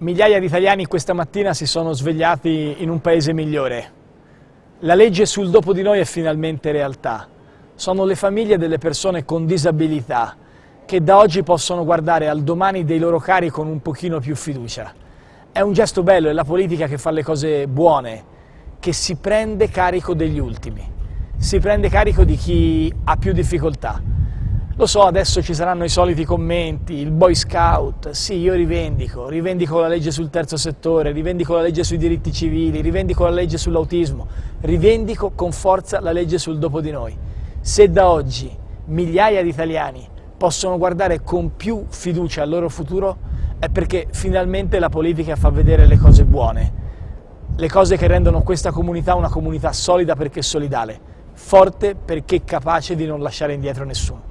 Migliaia di italiani questa mattina si sono svegliati in un paese migliore. La legge sul dopo di noi è finalmente realtà. Sono le famiglie delle persone con disabilità che da oggi possono guardare al domani dei loro cari con un pochino più fiducia. È un gesto bello, è la politica che fa le cose buone, che si prende carico degli ultimi, si prende carico di chi ha più difficoltà. Lo so, adesso ci saranno i soliti commenti, il boy scout, sì, io rivendico, rivendico la legge sul terzo settore, rivendico la legge sui diritti civili, rivendico la legge sull'autismo, rivendico con forza la legge sul dopo di noi. Se da oggi migliaia di italiani possono guardare con più fiducia al loro futuro, è perché finalmente la politica fa vedere le cose buone, le cose che rendono questa comunità una comunità solida perché solidale, forte perché capace di non lasciare indietro nessuno.